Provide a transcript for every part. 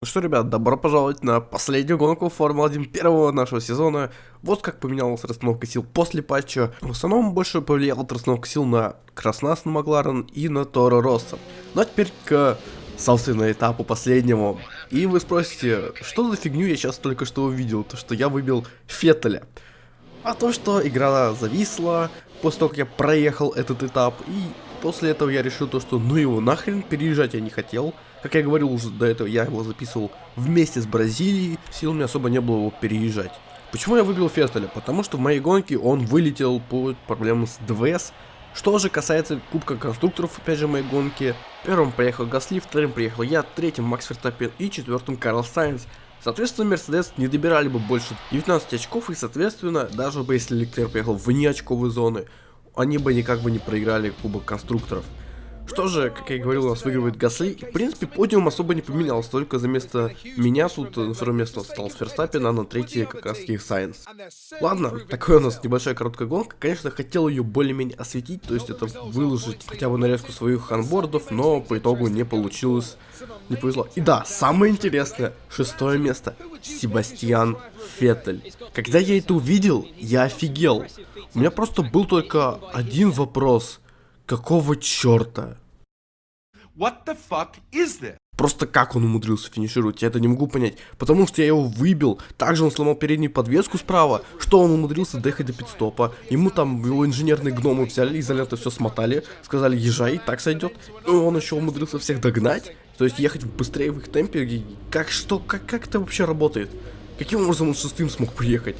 Ну что, ребят, добро пожаловать на последнюю гонку Формулы-1 первого нашего сезона. Вот как поменялась расстановка сил после патча. В основном больше повлияла расстановка сил на Краснас на Макларен и на Торо Росса. Ну а теперь к, собственно, этапу последнему. И вы спросите, что за фигню я сейчас только что увидел? То, что я выбил Феттеля. А то, что игра зависла после того, как я проехал этот этап. И после этого я решил то, что ну его нахрен, переезжать я не хотел. Как я говорил уже до этого, я его записывал вместе с Бразилией, сил мне особо не было его переезжать. Почему я выбил Феттеля? Потому что в моей гонке он вылетел по проблемам с ДВС. Что же касается Кубка Конструкторов, опять же, моей гонки. Первым приехал Гасли, вторым приехал я, третьим Макс Ферстаппен и четвертым Карлос Сайнс. Соответственно, Мерседес не добирали бы больше 19 очков, и, соответственно, даже бы если Леклер приехал вне очковой зоны, они бы никак бы не проиграли Кубок Конструкторов. Что же, как я и говорил, у нас выигрывает Гасли. В принципе, подиум особо не поменялся. Только за место меня тут на второе место стал Ферстаппин, а на третье как раз Сайенс. Ладно, такая у нас небольшая короткая гонка. Конечно, хотел ее более-менее осветить, то есть это выложить хотя бы нарезку своих ханбордов, но по итогу не получилось. Не повезло. И да, самое интересное, шестое место. Себастьян Феттель. Когда я это увидел, я офигел. У меня просто был только один вопрос – Какого черта? What the fuck is this? Просто как он умудрился финишировать, я это не могу понять. Потому что я его выбил, также он сломал переднюю подвеску справа, что он умудрился доехать до пидстопа. Ему там его инженерные гномы взяли, изолента все смотали, сказали езжай, так сойдет. И он еще умудрился всех догнать, то есть ехать быстрее в их темпе. Как что, как, как это вообще работает? Каким образом он шестым смог приехать?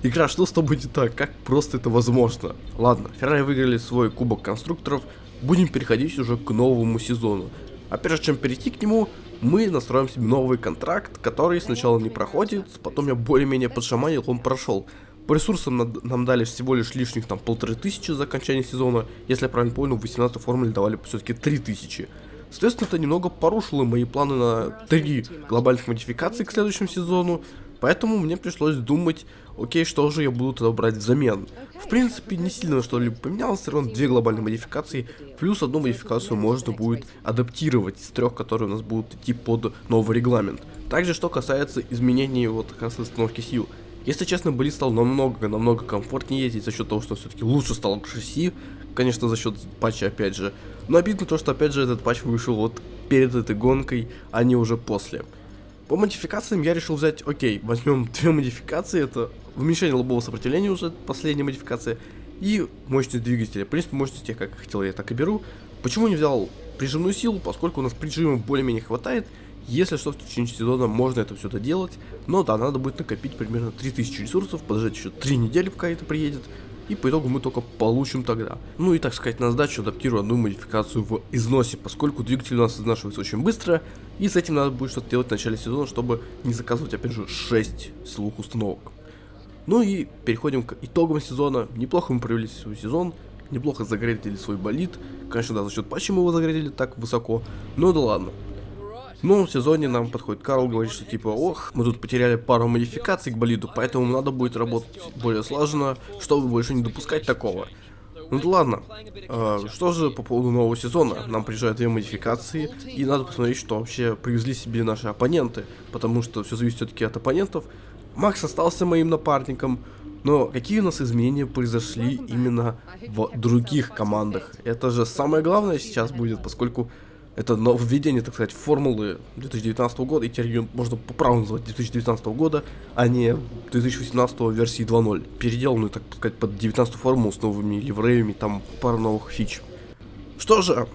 Игра, что с тобой не так? Как просто это возможно? Ладно, Феррари выиграли свой кубок конструкторов, будем переходить уже к новому сезону. А прежде чем перейти к нему, мы настроим себе новый контракт, который сначала не проходит, потом я более-менее подшаманил, он прошел. По ресурсам нам дали всего лишь лишних там полторы тысячи за окончание сезона, если я правильно понял, в 18 формуле давали все-таки 3000. Соответственно, это немного порушило мои планы на три глобальных модификаций к следующему сезону, Поэтому мне пришлось думать, окей, что же я буду тогда брать взамен. В принципе, не сильно что-либо поменялось, все равно две глобальные модификации, плюс одну модификацию можно будет адаптировать из трех, которые у нас будут идти под новый регламент. Также, что касается изменений вот как раз установки сил. Если честно, болид стал намного-намного комфортнее ездить за счет того, что все-таки лучше стал шасси, конечно, за счет патча опять же. Но обидно то, что опять же этот патч вышел вот перед этой гонкой, а не уже после. По модификациям я решил взять, окей, возьмем две модификации, это уменьшение лобового сопротивления уже, последняя модификация, и мощность двигателя. В принципе, мощность я как хотел, я так и беру. Почему не взял прижимную силу, поскольку у нас прижима более-менее хватает, если что, в течение сезона можно это все доделать, но да, надо будет накопить примерно 3000 ресурсов, подождать еще 3 недели, пока это приедет, и по итогу мы только получим тогда. Ну и так сказать, на сдачу адаптирую одну модификацию в износе, поскольку двигатель у нас изнашивается очень быстро, и с этим надо будет что-то делать в начале сезона, чтобы не заказывать опять же 6 силовых установок. Ну и переходим к итогам сезона. Неплохо мы провели свой сезон, неплохо заградили свой болид. Конечно, да, за счет патча мы его заградили так высоко, но да ладно. В новом сезоне нам подходит Карл, говорит, что типа, ох, мы тут потеряли пару модификаций к болиду, поэтому надо будет работать более слаженно, чтобы больше не допускать такого. Ну ладно. А, что же по поводу нового сезона? Нам приезжают две модификации, и надо посмотреть, что вообще привезли себе наши оппоненты, потому что все зависит все-таки от оппонентов. Макс остался моим напарником, но какие у нас изменения произошли именно в других командах? Это же самое главное сейчас будет, поскольку это введение, так сказать, формулы 2019 года, и теперь ее можно по праву называть 2019 года, а не 2018 версии 2.0. Переделанную, так сказать, под 19 формулу с новыми ливреями, там пара новых фич. Что же,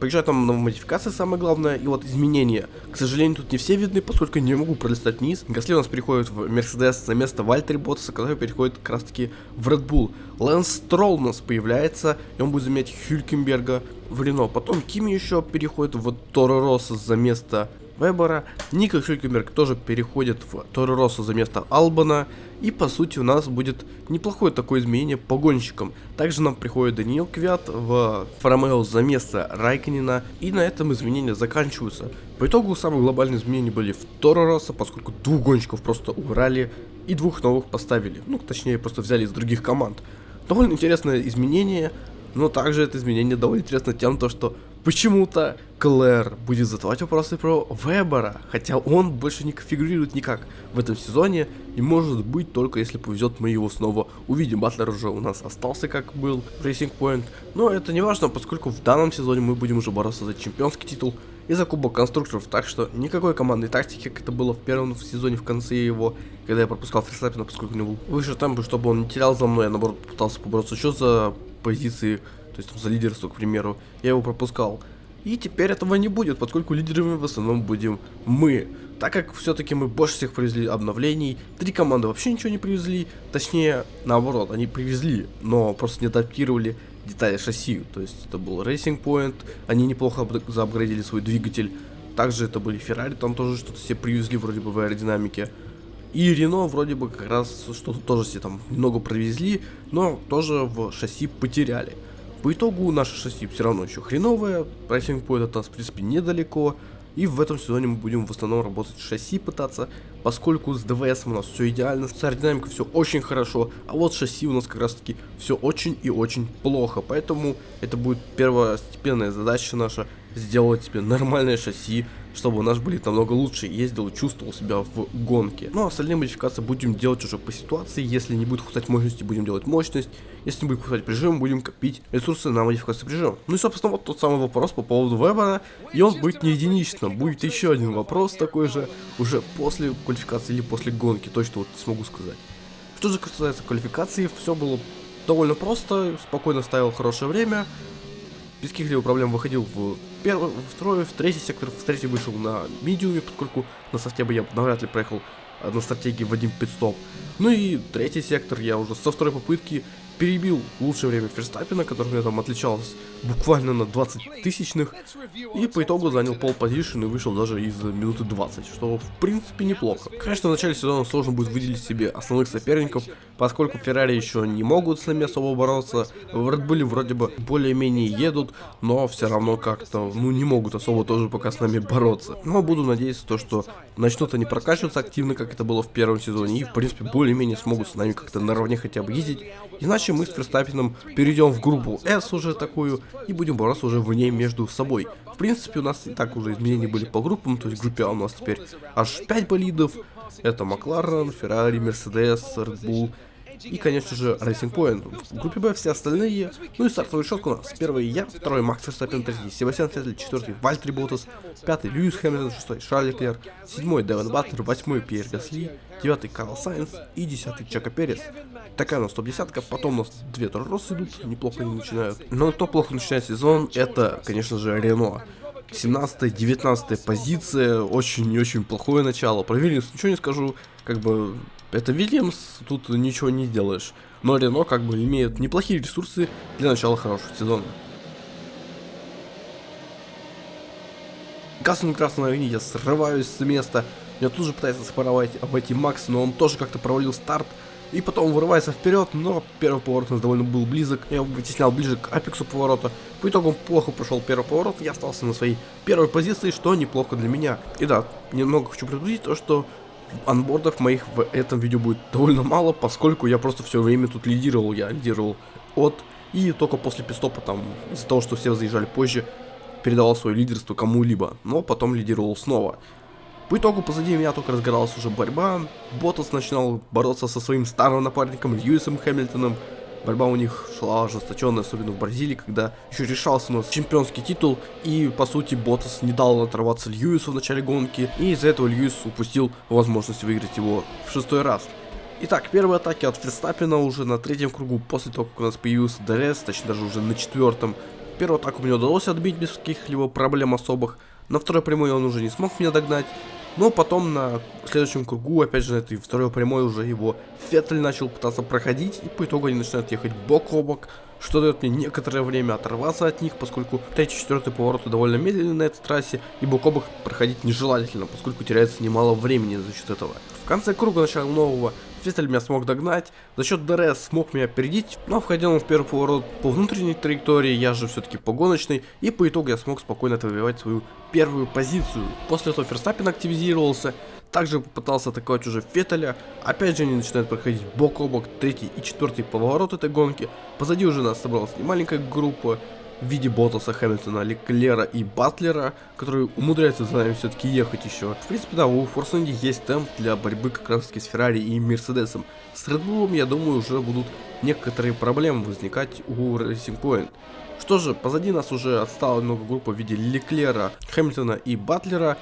Приезжают там модификации, самое главное, и вот изменения. К сожалению, тут не все видны, поскольку не могу пролистать вниз. Гасли у нас переходит в Мерседес за место Вальтери Ботса, который переходит как раз таки в Red Bull. Лэнс Стролл у нас появляется, и он будет заменять Хюлькенберга в Рено. Потом Кими еще переходит в Торо за место Вебера. Ника Хюлькенберг тоже переходит в Торо за место Албана. И по сути у нас будет неплохое такое изменение по гонщикам. Также нам приходит Даниил Квят в Ромео за место Райканина. И на этом изменения заканчиваются. По итогу самые глобальные изменения были в Торо поскольку двух гонщиков просто убрали и двух новых поставили. Ну, точнее, просто взяли из других команд. Довольно интересное изменение, но также это изменение довольно интересно тем, то, что почему-то Клэр будет задавать вопросы про Вебера, хотя он больше не конфигурирует никак в этом сезоне, и может быть только если повезет мы его снова увидим. Батлер уже у нас остался как был в Racing Point, но это не важно, поскольку в данном сезоне мы будем уже бороться за чемпионский титул и за кубок конструкторов, так что никакой командной тактики, как это было в первом сезоне в конце его, когда я пропускал Ферстаппина, поскольку у него был выше темпы, чтобы он не терял за мной, а наоборот пытался побороться еще за позиции, то есть там, за лидерство, к примеру, я его пропускал. И теперь этого не будет, поскольку лидерами в основном будем мы. Так как все-таки мы больше всех привезли обновлений, три команды вообще ничего не привезли, точнее, наоборот, они привезли, но просто не адаптировали детали шасси. То есть это был Racing Point, они неплохо заапгрейдили свой двигатель. Также это были Ferrari, там тоже что-то себе привезли вроде бы в аэродинамике. И Рено вроде бы как раз что-то тоже себе там немного привезли, но тоже в шасси потеряли. По итогу наше шасси все равно еще хреновое, Racing Point от нас в принципе недалеко, и в этом сезоне мы будем в основном работать с шасси пытаться, поскольку с ДВС у нас все идеально, с аэродинамикой все очень хорошо, а вот шасси у нас как раз таки все очень и очень плохо. Поэтому это будет первостепенная задача наша, сделать себе нормальное шасси, чтобы наш болид намного лучше. Ездил и чувствовал себя в гонке. Ну а остальные модификации будем делать уже по ситуации, если не будет хватать мощности, будем делать мощность, если не будет хватать прижим, будем копить ресурсы на модификацию прижима. Ну и собственно вот тот самый вопрос по поводу вебера, и он будет не единичным, будет еще один вопрос такой же, уже после квалификации или после гонки, точно вот смогу сказать. Что же касается квалификации, все было довольно просто, спокойно ставил хорошее время, без каких-либо проблем выходил в первый, второй, в третий сектор, в третий вышел на медиуме, поскольку на софте бы я навряд ли проехал э, на стратегии в один пидстоп. Ну и третий сектор я уже со второй попытки перебил лучшее время Ферстаппина, который мне там отличался буквально на 20 тысячных, и по итогу занял пол позишн и вышел даже из минуты 20, что в принципе неплохо. Конечно, в начале сезона сложно будет выделить себе основных соперников, поскольку Феррари еще не могут с нами особо бороться, в Red Bull вроде бы более-менее едут, но все равно как-то, ну, не могут особо тоже пока с нами бороться. Но буду надеяться то, что начнут они прокачиваться активно, как это было в первом сезоне, и в принципе более-менее смогут с нами как-то наравне хотя бы ездить, иначе мы с Ферстаппином перейдем в группу S уже такую, и будем бороться уже в ней между собой. В принципе, у нас и так уже изменения были по группам, то есть в группе А у нас теперь аж 5 болидов. Это Макларен, Феррари, Мерседес, Red и, конечно же, Racing Point. В группе Б все остальные. Ну и стартовый шок у нас. Первый я, второй Макс Верстаппен, третий Себастьян Феттель, четвертый Валттери Боттас, пятый Льюис Хэмилтон, шестой Шарль Леклер, седьмой Девон Батлер, восьмой Пьер Гасли, девятый Карлос Сайнс и десятый Чеко Перес. Такая у нас топ-десятка, потом у нас две Торо Россо идут, неплохо они начинают. Но кто плохо начинает сезон, это, конечно же, Рено. 17-19 позиция, очень и очень плохое начало. Про Вильямс ничего не скажу, как бы это Вильямс, тут ничего не сделаешь. Но Рено как бы имеет неплохие ресурсы для начала хорошего сезона. Кассен красной огни, я срываюсь с места. Меня тут же пытается споровать обойти Макс, но он тоже как-то провалил старт. И потом вырывается вперед, но первый поворот у нас довольно был близок. Я его вытеснял ближе к апексу поворота. По итогу он плохо прошел первый поворот. Я остался на своей первой позиции, что неплохо для меня. И да, немного хочу предупредить то, что анбордов моих в этом видео будет довольно мало, поскольку я просто все время тут лидировал. Я лидировал от и только после пистопа там, из-за того, что все заезжали позже, передавал свое лидерство кому-либо, но потом лидировал снова. По итогу позади меня только разгоралась уже борьба, Ботас начинал бороться со своим старым напарником Льюисом Хэмилтоном, борьба у них шла ожесточенная, особенно в Бразилии, когда еще решался у нас чемпионский титул, и по сути Боттас не дал оторваться Льюису в начале гонки, и из-за этого Льюис упустил возможность выиграть его в шестой раз. Итак, первые атаки от Ферстаппена уже на третьем кругу, после того, как у нас появился ДРС, точнее даже уже на четвертом. Первую атаку мне удалось отбить без каких-либо проблем особых, на второй прямой он уже не смог меня догнать. Но потом на следующем кругу, опять же, на этой второй прямой уже его Феттель начал пытаться проходить, и по итогу они начинают ехать бок о бок, что дает мне некоторое время оторваться от них, поскольку третий четвертый повороты довольно медленны на этой трассе, и бок о бок проходить нежелательно, поскольку теряется немало времени за счет этого. В конце круга начала нового Феттель меня смог догнать, за счет ДРС смог меня опередить, но входил он в первый поворот по внутренней траектории, я же все-таки по гоночной, и по итогу я смог спокойно отвоевать свою первую позицию. После этого Ферстаппен активизировался, также попытался атаковать уже Феттеля, опять же они начинают проходить бок о бок, третий и четвертый поворот этой гонки, позади уже нас собралась немаленькая группа, в виде Ботаса, Хэмилтона, Леклера и Батлера, которые умудряются за нами все-таки ехать еще. В принципе, да, у Force есть темп для борьбы как раз таки с Феррари и Мерседесом. С Red я думаю, уже будут некоторые проблемы возникать у Racing Point. Что же, позади нас уже отстала много группа в виде Леклера, Хэмилтона и Батлера,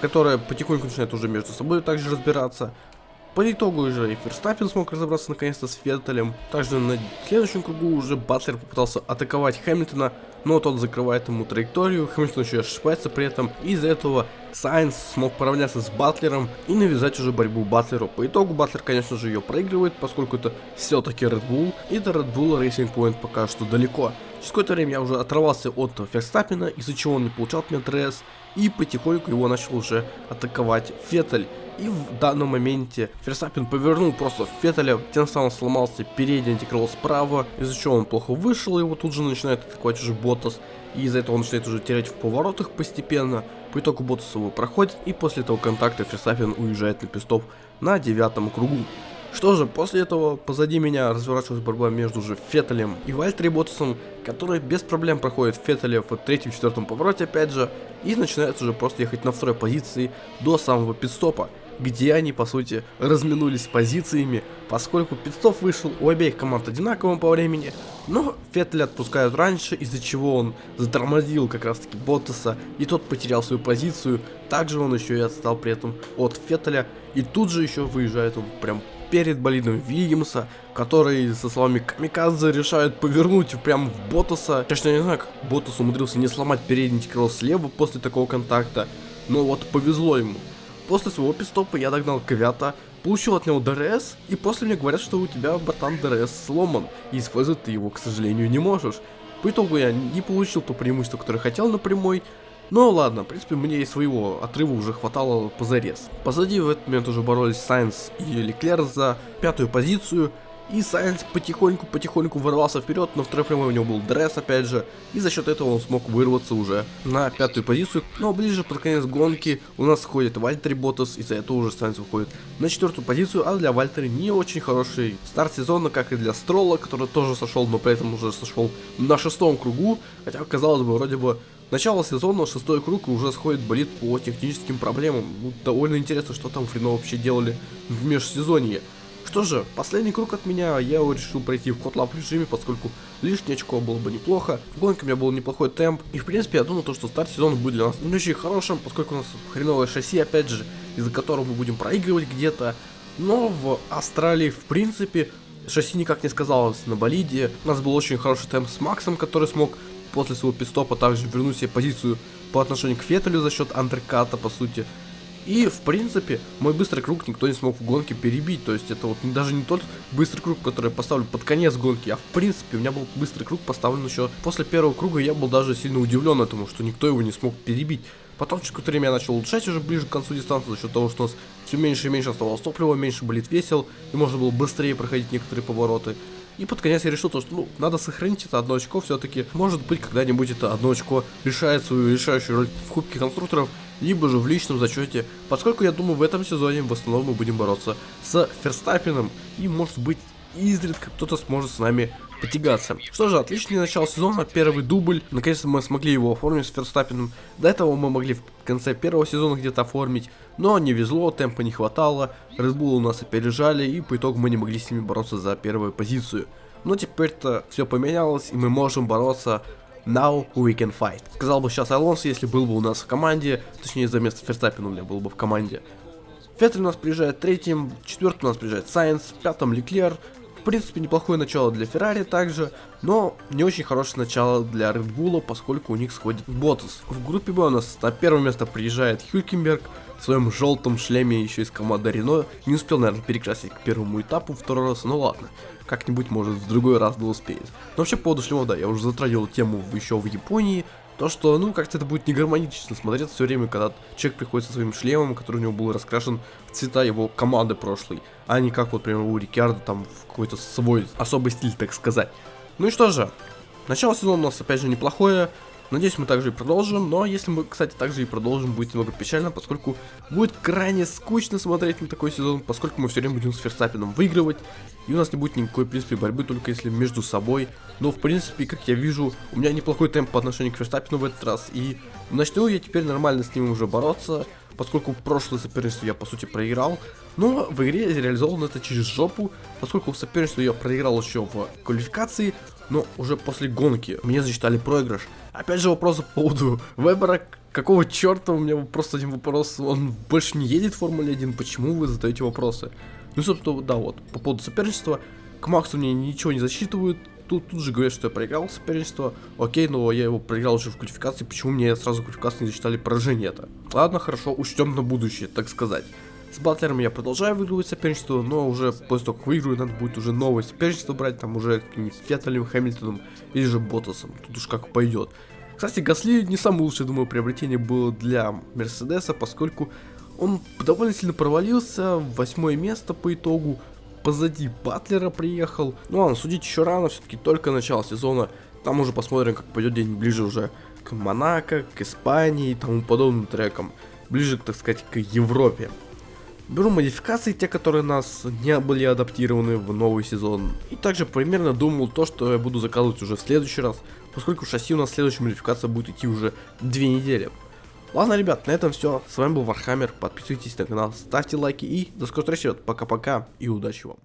которая потихоньку начинает уже между собой также разбираться. По итогу уже и Ферстаппен смог разобраться наконец-то с Феттелем. Также на следующем кругу уже Батлер попытался атаковать Хэмилтона, но тот закрывает ему траекторию, Хэмилтон еще ошибается при этом, из-за этого Сайнс смог поравняться с Батлером и навязать уже борьбу Батлеру. По итогу Батлер, конечно же, ее проигрывает, поскольку это все-таки Red Bull, и до Red Bull Racing Point пока что далеко. Через какое-то время я уже оторвался от Ферстаппена, из-за чего он не получал от меня ДРС, и потихоньку его начал уже атаковать Феттель. И в данном моменте Ферстаппин повернул просто Феттеля, тем самым сломался передний антикрыло справа, из-за чего он плохо вышел, его тут же начинает атаковать уже Ботас, и из-за этого он начинает уже терять в поворотах постепенно. По итогу Ботас его проходит, и после этого контакта Ферстаппин уезжает на пистоп на девятом кругу. Что же, после этого позади меня разворачивалась борьба между же Феттелем и Вальтери Ботасом, который без проблем проходит Феттеля в третьем-четвертом повороте опять же, и начинает уже просто ехать на второй позиции до самого пидстопа где они, по сути, разминулись позициями, поскольку пидстоп вышел у обеих команд одинаковым по времени, но Феттеля отпускают раньше, из-за чего он затормозил как раз таки Боттаса, и тот потерял свою позицию, также он еще и отстал при этом от Феттеля, и тут же еще выезжает он прям перед болидом Вильямса, который, со словами Камикадзе, решает повернуть прям в Ботаса. Конечно, я не знаю, как Ботас умудрился не сломать передний крыло слева после такого контакта, но вот повезло ему. После своего пит-стопа я догнал Квята, получил от него ДРС, и после мне говорят, что у тебя, братан, ДРС сломан, и использовать ты его, к сожалению, не можешь. По итогу я не получил то преимущество, которое хотел на прямой, но ладно, в принципе, мне и своего отрыва уже хватало позарез. Позади в этот момент уже боролись Сайнс и Леклер за пятую позицию, и Сайнс потихоньку-потихоньку ворвался вперед, но второй прямой у него был ДРС опять же, и за счет этого он смог вырваться уже на пятую позицию. Но ближе под конец гонки у нас сходит Вальтери Ботас, и за это уже Сайенс выходит на четвертую позицию, а для Вальтери не очень хороший старт сезона, как и для Строла, который тоже сошел, но при этом уже сошел на шестом кругу, хотя казалось бы вроде бы Начало сезона, шестой круг, и уже сходит болит по техническим проблемам. Ну, довольно интересно, что там Фрино вообще делали в межсезонье. Что же, последний круг от меня, я решил пройти в котлап режиме, поскольку лишнее очко было бы неплохо. В гонке у меня был неплохой темп, и в принципе я думал, то, что старт сезона будет для нас не очень хорошим, поскольку у нас хреновое шасси, опять же, из-за которого мы будем проигрывать где-то. Но в Австралии, в принципе, шасси никак не сказалось на болиде. У нас был очень хороший темп с Максом, который смог после своего пистопа также вернуть себе позицию по отношению к Феттелю за счет андерката, по сути. И, в принципе, мой быстрый круг никто не смог в гонке перебить. То есть, это вот даже не тот быстрый круг, который я поставлю под конец гонки, а в принципе, у меня был быстрый круг поставлен еще после первого круга. Я был даже сильно удивлен этому, что никто его не смог перебить. Потом через какое-то время я начал улучшать уже ближе к концу дистанции за счет того, что у нас все меньше и меньше оставалось топлива, меньше болит весел, и можно было быстрее проходить некоторые повороты. И под конец я решил то, что ну, надо сохранить это одно очко все-таки. Может быть, когда-нибудь это одно очко решает свою решающую роль в Кубке конструкторов, либо же в личном зачете, поскольку я думаю в этом сезоне в основном мы будем бороться с Ферстаппином, и может быть изредка кто-то сможет с нами потягаться. Что же, отличный начало сезона, первый дубль, наконец-то мы смогли его оформить с Ферстаппином. До этого мы могли в конце первого сезона где-то оформить, но не везло, темпа не хватало, Bull у нас опережали, и по итогу мы не могли с ними бороться за первую позицию. Но теперь-то все поменялось, и мы можем бороться Now we can fight. Сказал бы сейчас Алонсо, если был бы у нас в команде, точнее за место Ферстаппина у меня был бы в команде. Феттель у нас приезжает третьим, четвертым у нас приезжает Сайенс, пятым Леклер, в принципе, неплохое начало для Феррари также, но не очень хорошее начало для Red поскольку у них сходит Ботас. В группе Б у нас на первое место приезжает Хюкенберг в своем желтом шлеме еще из команды Рено. Не успел, наверное, перекрасить к первому этапу второй раз, но ладно. Как-нибудь, может, в другой раз да успеет. Но вообще, по поводу шлема, да, я уже затрагивал тему еще в Японии, то, что, ну, как-то это будет не гармонично смотреть все время, когда человек приходит со своим шлемом, который у него был раскрашен в цвета его команды прошлой, а не как вот, например, у Рикарда там какой-то свой особый стиль, так сказать. Ну и что же, начало сезона у нас опять же неплохое, Надеюсь, мы также и продолжим, но если мы, кстати, также и продолжим, будет немного печально, поскольку будет крайне скучно смотреть на такой сезон, поскольку мы все время будем с Ферстаппином выигрывать, и у нас не будет никакой, в принципе, борьбы, только если между собой. Но, в принципе, как я вижу, у меня неплохой темп по отношению к Ферстаппину в этот раз, и начну я теперь нормально с ним уже бороться, поскольку прошлое соперничество я, по сути, проиграл, но в игре реализовано это через жопу, поскольку в соперничестве я проиграл еще в квалификации, но уже после гонки мне засчитали проигрыш. Опять же вопрос по поводу Вебера, какого черта, у меня просто один вопрос, он больше не едет в Формуле 1, почему вы задаете вопросы? Ну, собственно, да, вот, по поводу соперничества, к Максу мне ничего не засчитывают, тут, тут же говорят, что я проиграл соперничество, окей, но я его проиграл уже в квалификации, почему мне сразу квалификации не засчитали поражение это? Ладно, хорошо, учтем на будущее, так сказать. С батлером я продолжаю выигрывать соперничество, но уже после того, как выиграю, надо будет уже новое соперничество брать, там уже каким-нибудь Феттелем, Хэмилтоном или же Ботасом, тут уж как пойдет. Кстати, Гасли не самое лучшее, думаю, приобретение было для Мерседеса, поскольку он довольно сильно провалился, восьмое место по итогу, позади Батлера приехал. Ну ладно, судить еще рано, все-таки только начало сезона, там уже посмотрим, как пойдет день ближе уже к Монако, к Испании и тому подобным трекам, ближе, так сказать, к Европе. Беру модификации, те, которые нас не были адаптированы в новый сезон. И также примерно думал то, что я буду заказывать уже в следующий раз, поскольку шасси у нас следующая модификация будет идти уже две недели. Ладно, ребят, на этом все. С вами был Вархаммер. Подписывайтесь на канал, ставьте лайки и до скорой встречи. Пока-пока и удачи вам.